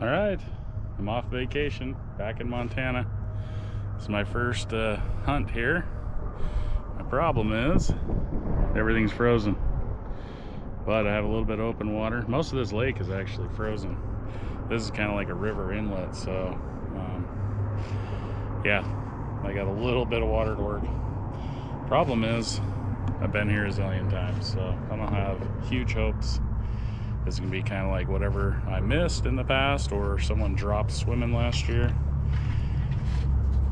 All right, I'm off vacation back in Montana. It's my first uh, hunt here. My problem is everything's frozen, but I have a little bit of open water. Most of this lake is actually frozen. This is kind of like a river inlet, so um, yeah, I got a little bit of water to work. Problem is, I've been here a zillion times, so I don't have huge hopes is gonna be kind of like whatever I missed in the past or someone dropped swimming last year.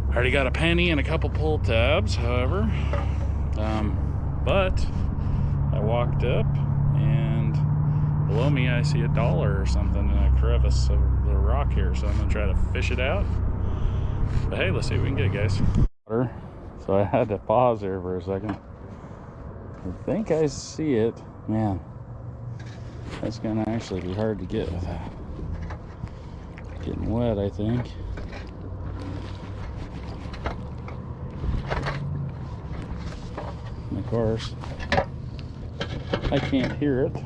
I already got a penny and a couple pull tabs, however. Um, but I walked up and below me I see a dollar or something in a crevice of the rock here. So I'm gonna try to fish it out. But hey, let's see what we can get, guys. So I had to pause there for a second. I think I see it. Man, that's gonna actually be hard to get without getting wet, I think. And of course, I can't hear it.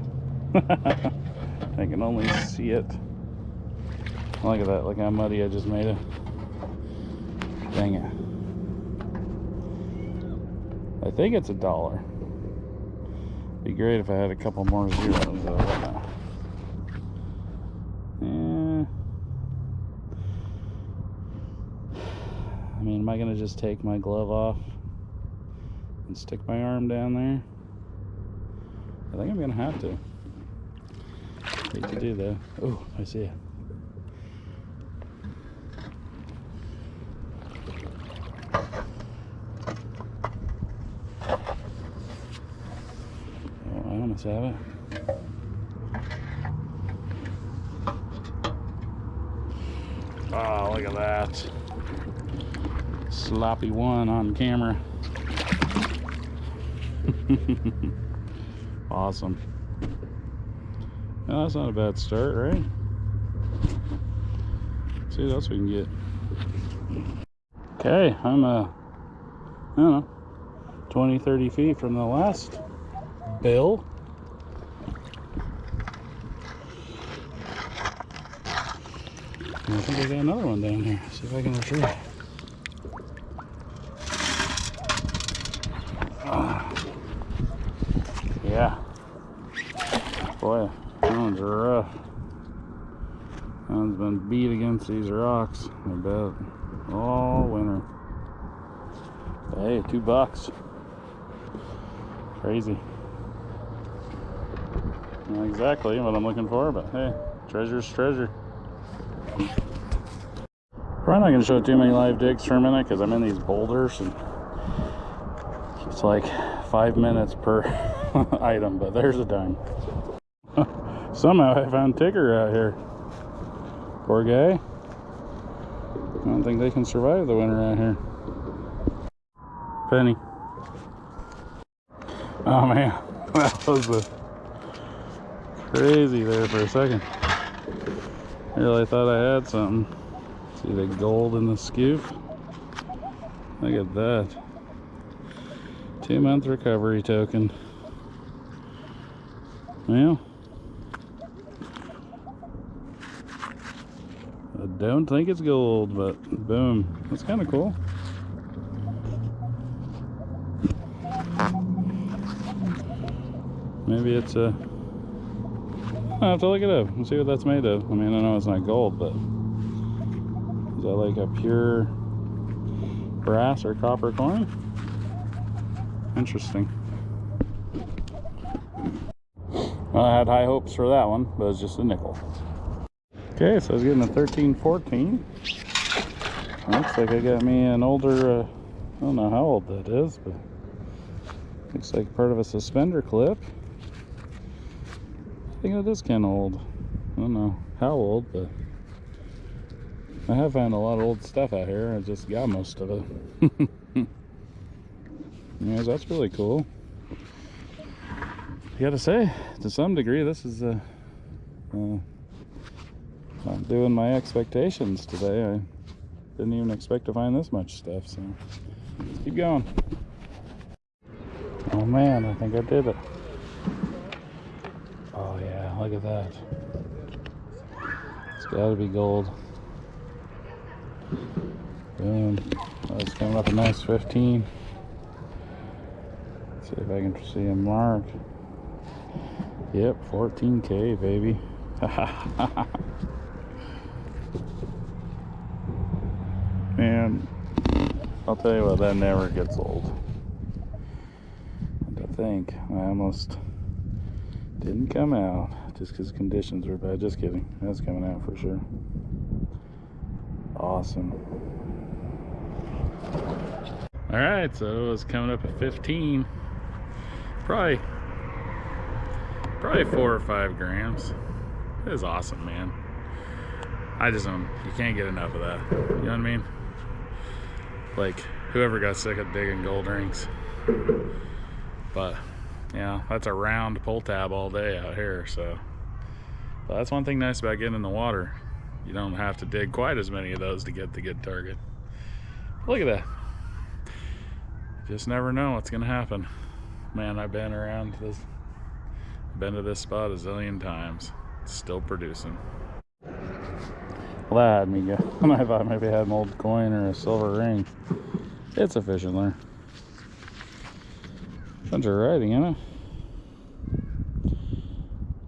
I can only see it. Look at that, look how muddy I just made it. Dang it. I think it's a dollar. Be great if I had a couple more zeros. Yeah. I mean, am I gonna just take my glove off and stick my arm down there? I think I'm gonna have to. Hate to do that. Oh, I see it. Almost have it. Oh, look at that. Sloppy one on camera. awesome. Well, that's not a bad start, right? Let's see what else we can get. Okay, I'm uh, I don't know, 20, 30 feet from the last bill. I think I got another one down here. See if I can retrieve it. Ah. yeah. Boy, that one's rough. That one's been beat against these rocks, I bet, all winter. Hey, two bucks. Crazy. Not exactly what I'm looking for, but hey, treasure's treasure. Probably not going to show too many live digs for a minute because I'm in these boulders and it's like five minutes per item, but there's a dime. Somehow I found Tigger out here. Poor guy. I don't think they can survive the winter out here. Penny. Oh man, that was crazy there for a second. Really thought I had something. See the gold in the scoop? Look at that. Two month recovery token. Well, I don't think it's gold, but boom. That's kind of cool. Maybe it's a... I have to look it up and see what that's made of. I mean, I know it's not gold, but... Is that like a pure brass or copper coin? Interesting. Well, I had high hopes for that one, but it's just a nickel. Okay, so I was getting a 1314. Looks like I got me an older, uh, I don't know how old that is, but looks like part of a suspender clip. I think it is kind of old. I don't know how old, but I have found a lot of old stuff out here. I just got most of it. Anyways, that's really cool. I gotta say, to some degree, this is uh, uh, not doing my expectations today. I didn't even expect to find this much stuff, so let's keep going. Oh man, I think I did it. Oh yeah, look at that. It's gotta be gold. Boom. Oh, That's coming up a nice 15. see if I can see a mark. Yep, 14k, baby. Man, I'll tell you what, that never gets old. And think, I almost didn't come out just because conditions were bad. Just kidding. That's coming out for sure. Awesome. All right, so it was coming up at 15. Probably, probably four or five grams. It was awesome, man. I just don't, you can't get enough of that. You know what I mean? Like, whoever got sick of digging gold rings. But, yeah, that's a round pull tab all day out here, so. But that's one thing nice about getting in the water. You don't have to dig quite as many of those to get the good target. Look at that. Just never know what's gonna happen. Man, I've been around this, been to this spot a zillion times. It's still producing. Well, that me. I thought maybe I had an old coin or a silver ring. It's a fishing lure. Bunch of writing in it.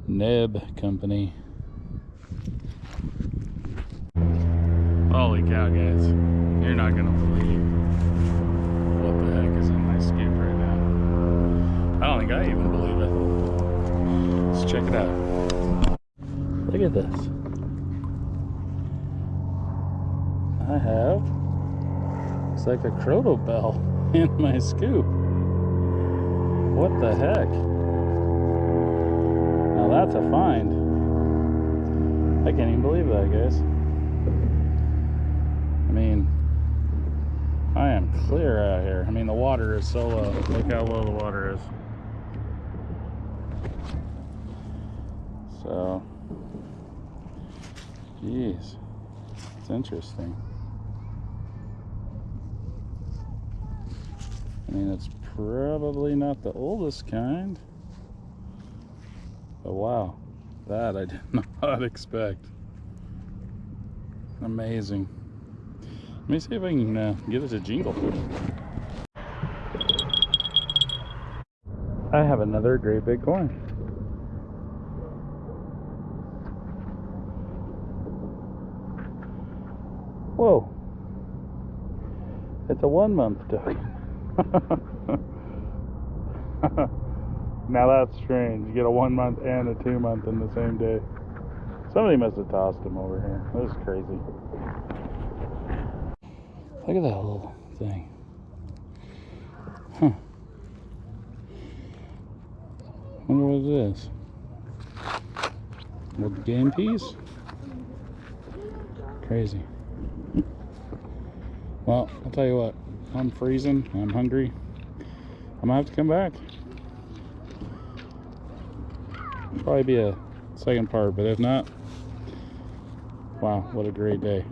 Neb Company. Holy cow, guys. You're not gonna believe what the heck is in my scoop right now. I don't think I even believe it. Let's check it out. Look at this. I have it's like a crotal bell in my scoop. What the heck? Now that's a find. I can't even believe that, guys. I mean, I am clear out here. I mean, the water is so low. Look how low the water is. So, geez, it's interesting. I mean, it's probably not the oldest kind. But wow, that I did not expect. Amazing. Let me see if I can uh, get it to jingle. I have another great big coin. Whoa. It's a one month token. now that's strange. You get a one month and a two month in the same day. Somebody must have tossed him over here. This is crazy. Look at that little thing. Huh. Wonder what it is. Little game piece? Crazy. Well, I'll tell you what. I'm freezing. I'm hungry. I'm gonna have to come back. Probably be a second part, but if not, wow, what a great day.